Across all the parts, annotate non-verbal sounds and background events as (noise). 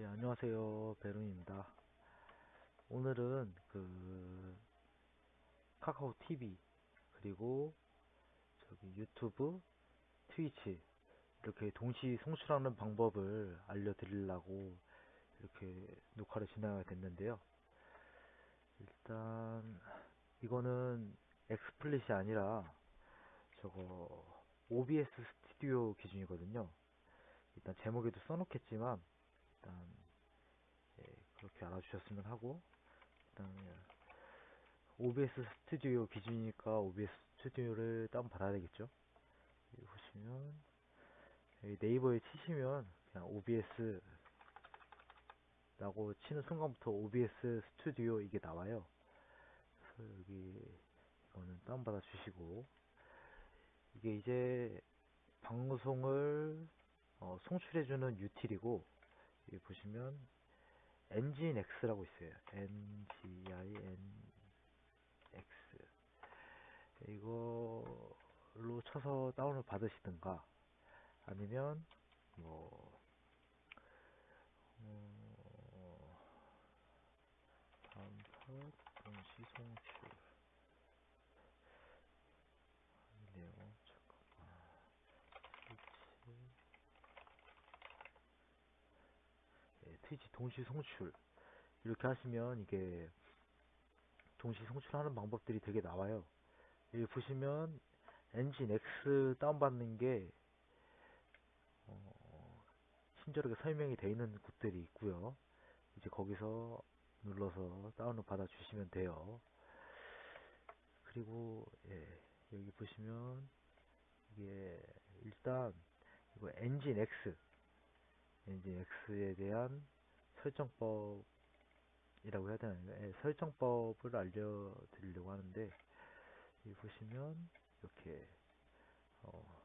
예, 안녕하세요. 베른입니다. 오늘은 그 카카오 TV 그리고 저기 유튜브, 트위치 이렇게 동시 송출하는 방법을 알려드리려고 이렇게 녹화를 진행하게 됐는데요. 일단 이거는 XSplit이 아니라 저거 OBS 스튜디오 기준이거든요. 일단 제목에도 써놓겠지만 일단 예, 그렇게 알아주셨으면 하고 일단 OBS 스튜디오 기준이니까 OBS 스튜디오를 다운 받아야 되겠죠. 여기 보시면 여기 네이버에 치시면 그냥 OBS 라고 치는 순간부터 OBS 스튜디오 이게 나와요. 그래서 여기 이거는 다운받아 주시고 이게 이제 방송을 어, 송출해주는 유틸이고 여기 보시면 엔진 X라고 있어요. NGIN X 이걸로 쳐서 다운을 받으시든가 아니면 뭐 어, 다음 팟 동시 송출 아니네요. 잠깐만. 트위치 네, 트위치 동시 송출 이렇게 하시면 이게 동시 송출하는 방법들이 되게 나와요. 여기 보시면 엔진 X 다운받는 게 어, 친절하게 설명이 되어 있는 곳들이 있고요. 이제 거기서 눌러서 다운을 받아 주시면 돼요. 그리고 예, 여기 보시면 이게 일단 이거 엔진 X 엔진 X에 대한 설정법이라고 해야 되나요? 예, 설정법을 알려드리려고 하는데 여기 보시면 이렇게 어,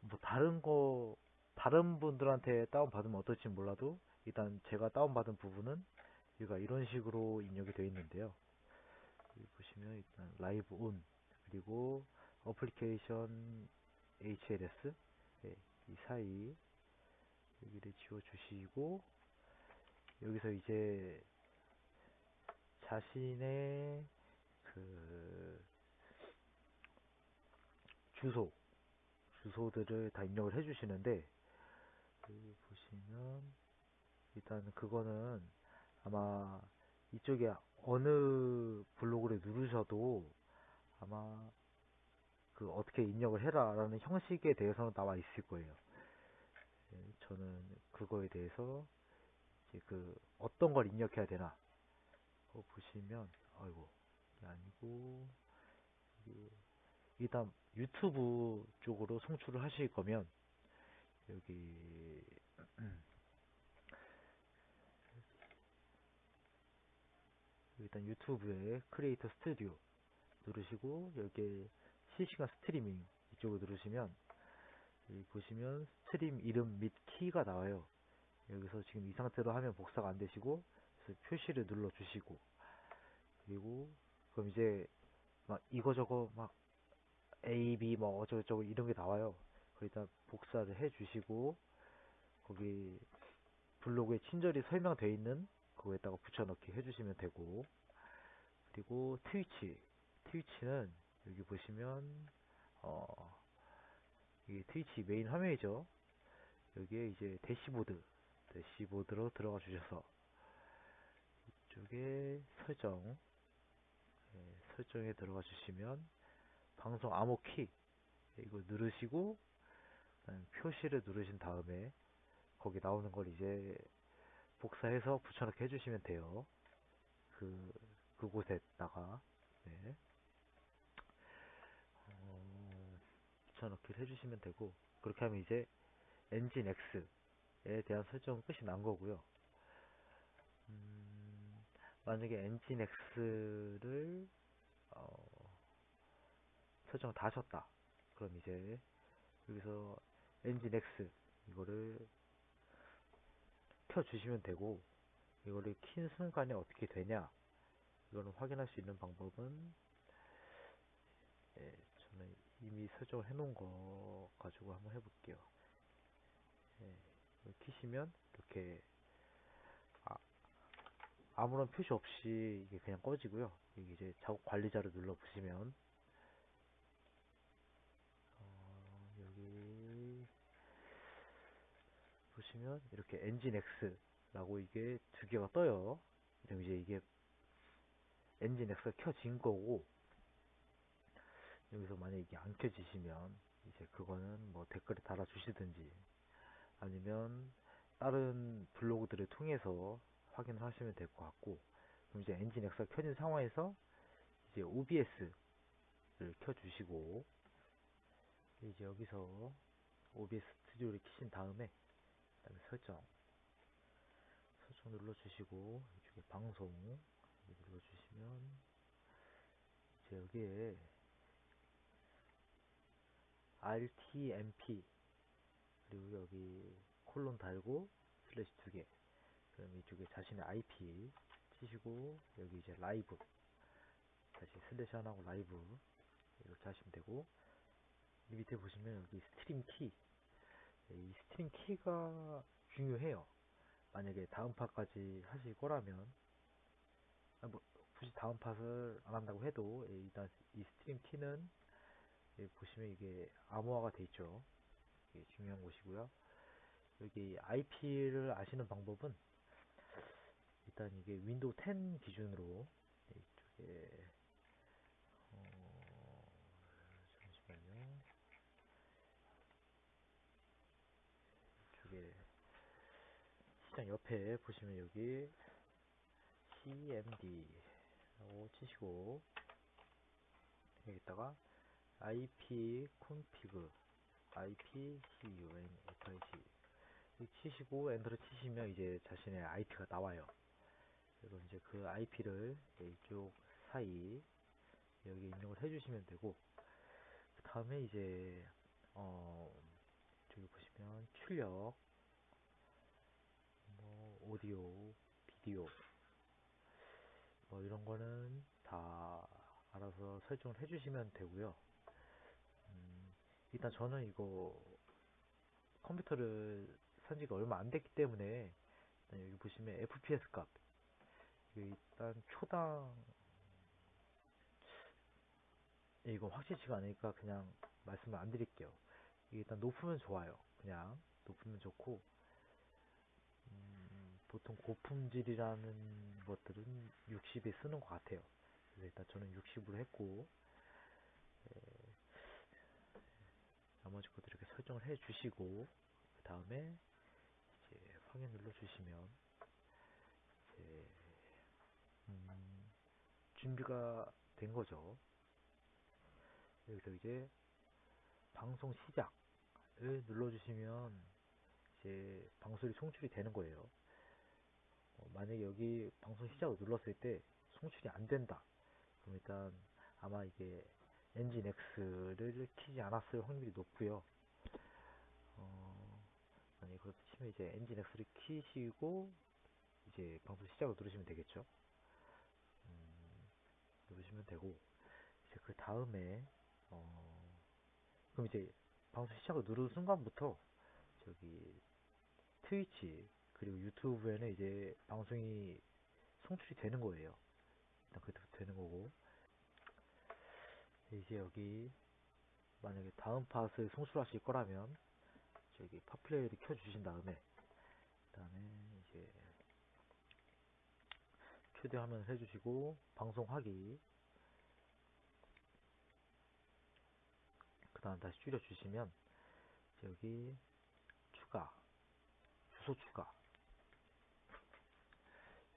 뭐 다른 거 다른 분들한테 다운 받으면 어떨지 몰라도 일단 제가 다운 받은 부분은 여기가 이런 식으로 입력이 되어 있는데요. 여기 보시면 일단 live on 그리고 application HLS 예, 이 사이 여기를 지워 주시고 여기서 이제 자신의 그 주소 주소들을 다 입력을 해주시는데 여기 보시면 일단 그거는 아마 이쪽에 어느 블로그를 누르셔도 아마 그 어떻게 입력을 해라 라는 형식에 대해서는 나와 있을 거예요. 예, 저는 그거에 대해서 이제 그 어떤 걸 입력해야 되나 그거 보시면 아이고 이게 아니고 일단 유튜브 쪽으로 송출을 하실 거면 여기 (clears throat) 일단 유튜브에 크리에이터 스튜디오 누르시고 여기 실시간 스트리밍 이쪽을 누르시면 여기 보시면 stream 이름 및 키가 나와요. 여기서 지금 이 상태로 하면 복사가 안 되시고 표시를 눌러 주시고 그리고 그럼 이제 막 이거저거 막 A, B 뭐 어쩌고저쩌고 이런 게 나와요. 거기다 복사를 해 주시고 거기 블로그에 친절히 설명되어 있는 그거에다가 붙여넣기 해주시면 되고 그리고 트위치 트위치는 여기 보시면 어 이게 트위치 메인 화면이죠 여기에 이제 대시보드 대시보드로 들어가 주셔서 이쪽에 설정 네, 설정에 들어가 주시면 방송 암호 키 이거 누르시고 표시를 누르신 다음에 거기 나오는 걸 이제 복사해서 붙여넣기 해주시면 돼요. 그, 그곳에다가, 네. 붙여넣기를 해주시면 되고, 그렇게 하면 이제 엔진 X에 대한 설정은 끝이 난 거고요. 음, 만약에 엔진 X를, 어, 설정을 다 하셨다. 그럼 이제 여기서 엔진 X 이거를 켜주시면 되고 이거를 킨 순간에 어떻게 되냐 이거는 확인할 수 있는 방법은 예, 저는 이미 설정을 해 놓은 거 가지고 한번 해볼게요 예, 키시면 이렇게 아, 아무런 표시 없이 이게 그냥 꺼지고요. 여기 이제 작업 관리자를 눌러 보시면 어, 여기 보시면 이렇게 엔진 X라고 이게 두 개가 떠요. 그럼 이제 이게 엔진 X가 켜진 거고 여기서 만약 이게 안 켜지시면 이제 그거는 뭐 댓글에 달아 주시든지 아니면 다른 블로그들을 통해서 확인을 하시면 될 것 같고 그럼 이제 엔진 X가 켜진 상황에서 이제 OBS를 켜주시고 이제 여기서 OBS 스튜디오를 키신 다음에 그다음에 설정 설정 눌러주시고 이쪽에 방송 눌러주시면 이제 여기에 RTMP 그리고 여기 콜론 달고 슬래시 두 개. 그럼 이쪽에 자신의 IP 치시고 여기 이제 라이브 다시 슬래시 하나고 라이브 이렇게 하시면 되고 이 밑에 보시면 여기 stream key. 네, 이 stream key가 중요해요. 만약에 다음 팟까지 하실 거라면 아, 뭐 굳이 다음 팟을 안 한다고 해도 예, 일단 이 stream key는 예, 보시면 이게 암호화가 돼 있죠. 이게 중요한 곳이고요. 여기 IP를 아시는 방법은 일단 이게 윈도우 10 기준으로 이쪽에 어, 잠시만요. 이쪽에 시장 옆에 보시면 여기 cmd라고 치시고 여기다가 ip config ip cun FIC 치시고 엔터를 치시면 이제 자신의 IP가 나와요. 그리고 이제 그 IP를 이쪽 사이 여기 입력을 해주시면 되고 그 다음에 이제 어 저기 보시면 출력 뭐 오디오 비디오 뭐 이런 거는 다 알아서 설정을 해주시면 되고요. 음, 일단 저는 이거 컴퓨터를 산 지가 얼마 안 됐기 때문에 여기 보시면 FPS 값 일단 초당 이거 확실치가 않으니까 그냥 말씀을 안 드릴게요. 일단 높으면 좋아요. 그냥 높으면 좋고 음, 보통 고품질이라는 것들은 60에 쓰는 것 같아요. 그래서 일단 저는 60으로 했고 에, 나머지 것들 이렇게 설정을 해 주시고 그 다음에 이제 확인 눌러 주시면 이제 음, 준비가 된 거죠. 여기서 이제 방송 시작을 눌러 주시면 이제 방송이 송출이 되는 거예요. 어, 만약에 여기 방송 시작을 눌렀을 때 송출이 안 된다. 그럼 일단 아마 이게 엔진 X를 키지 않았을 확률이 높고요. 어, 만약에 그렇다 치면 이제 엔진 X를 키시고 이제 방송 시작을 누르시면 되겠죠. 음, 누르시면 되고 이제 그 다음에 어, 그럼 이제 방송 시작을 누르는 순간부터 저기 트위치 그리고 유튜브에는 이제 방송이 송출이 되는 거예요. 일단 그때부터 되는 거고 이제 여기 만약에 다음 팟을 송출하실 거라면 저기 팟플레이를 켜주신 다음에 그다음에 이제 최대 화면을 해주시고 방송하기 그 다음 다시 줄여주시면 여기 추가 주소 추가.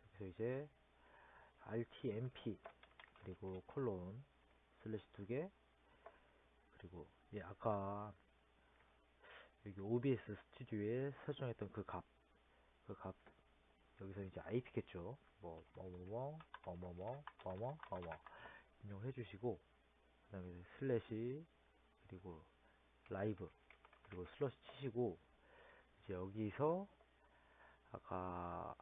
여기서 이제 RTMP 그리고 콜론 슬래시 두 개 그리고 예 아까 여기 OBS 스튜디오에 설정했던 그 값 그 값 여기서 이제 IP겠죠 뭐 뭐뭐뭐 뭐뭐뭐 뭐뭐 뭐뭐 입력해 주시고 그 다음에 슬래시 그리고 라이브 그리고 슬래시 치시고 이제 여기서 아까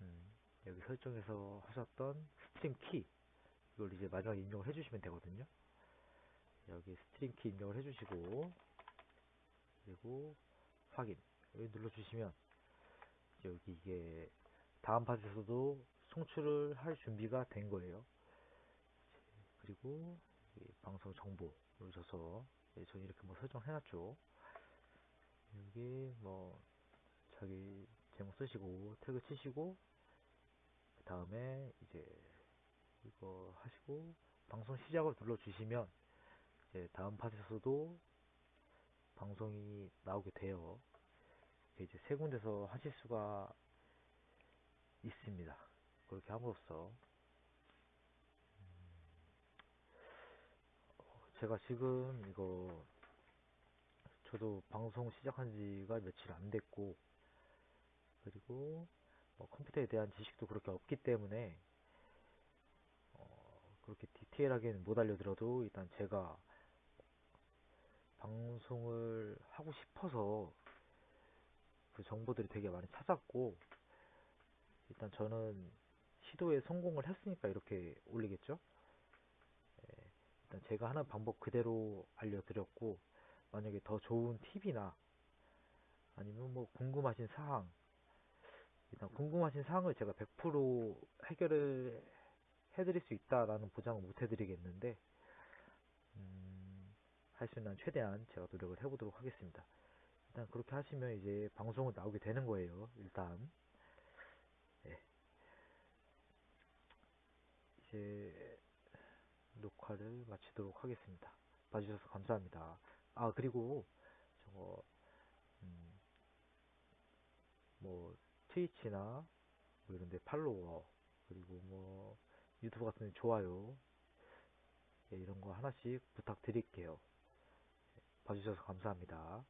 음, 여기 설정에서 하셨던 stream key 이걸 이제 마지막에 입력을 해주시면 되거든요. 여기 stream key 입력을 해주시고 그리고 확인 여기 눌러주시면 여기 이게 다음 팟에서도 송출을 할 준비가 된 거예요. 그리고 이 방송 정보 누르셔서 예, 저 이렇게 뭐 설정해놨죠. 여기 뭐 자기 제목 쓰시고 태그 치시고 그 다음에 이제 이거 하시고 방송 시작을 눌러주시면 이제 다음 팟에서도 방송이 나오게 돼요. 이제 세 군데서 하실 수가 있습니다. 그렇게 함으로써 제가 지금 이거 저도 방송 시작한 지가 며칠 안 됐고 그리고 뭐 컴퓨터에 대한 지식도 그렇게 없기 때문에 어 그렇게 디테일하게는 못 알려드려도 일단 제가 방송을 하고 싶어서 그 정보들이 되게 많이 찾았고 일단 저는 시도에 성공을 했으니까 이렇게 올리겠죠? 예, 일단 제가 하는 방법 그대로 알려드렸고 만약에 더 좋은 팁이나 아니면 뭐 궁금하신 사항 일단 궁금하신 사항을 제가 100% 해결을 해드릴 수 있다라는 보장은 못 해드리겠는데 음, 할 수 있는 최대한 제가 노력을 해보도록 하겠습니다. 일단 그렇게 하시면 이제 방송은 나오게 되는 거예요. 일단 네. 이제 녹화를 마치도록 하겠습니다. 봐주셔서 감사합니다. 아 그리고 저거 음, 뭐 트위치나 뭐 이런데 팔로워 그리고 뭐 유튜브 같은 데 좋아요 예, 이런 거 하나씩 부탁드릴게요. 봐주셔서 감사합니다.